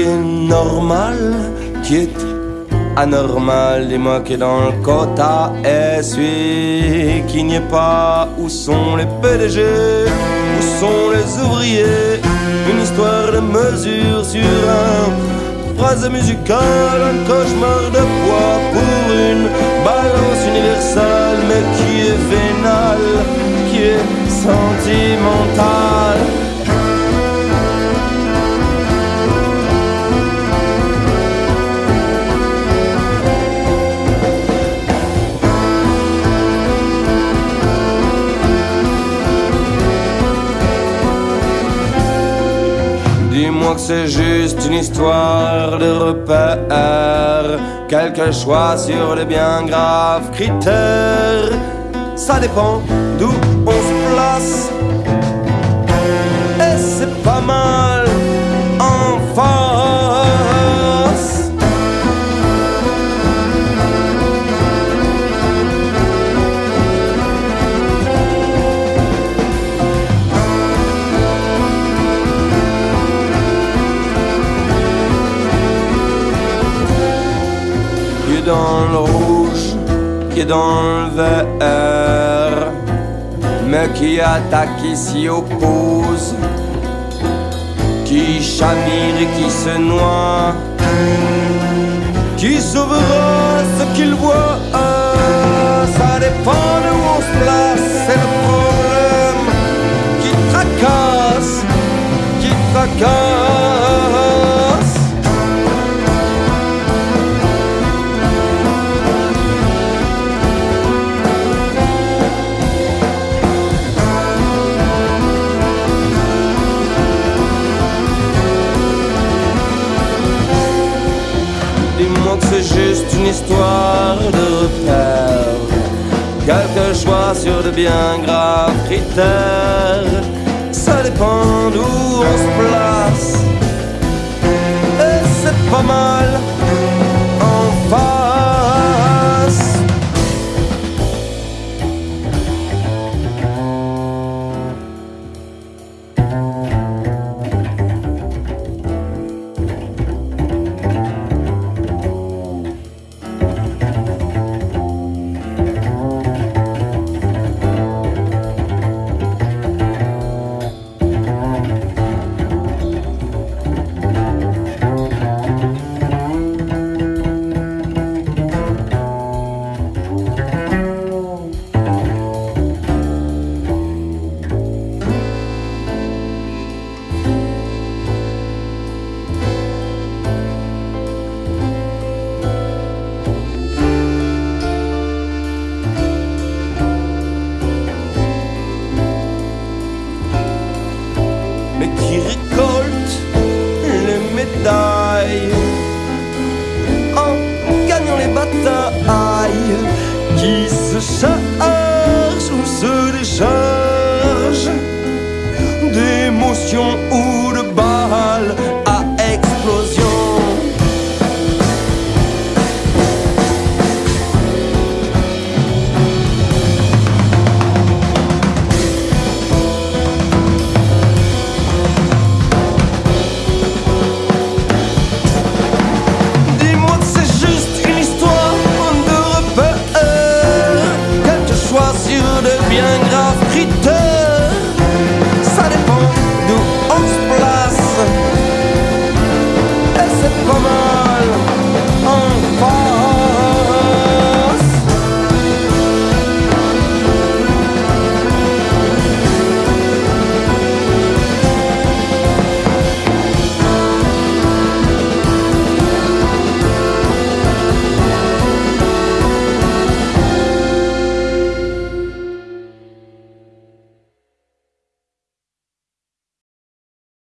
normal, qui est anormal, dis-moi qui dans le quota est celui qui n'y est pas. Où sont les PDG Où sont les ouvriers? Une histoire de mesure sur un phrase musicale, un cauchemar de poids pour une balance universelle, mais qui est vénale, qui est sentimentale. C'est juste une histoire de repère, quelque choix sur les bien graves critères. Ça dépend d'où on se place, est dans le rouge, qui est dans le vert, mais qui attaque et s'y oppose, qui chamire et qui se noie, qui sauvera ce qu'il voit. Ça dépend histoire de repère. Quelque choix sur de bien graves critères. Ça dépend d'où on se place. Et c'est pas mal. また会キスした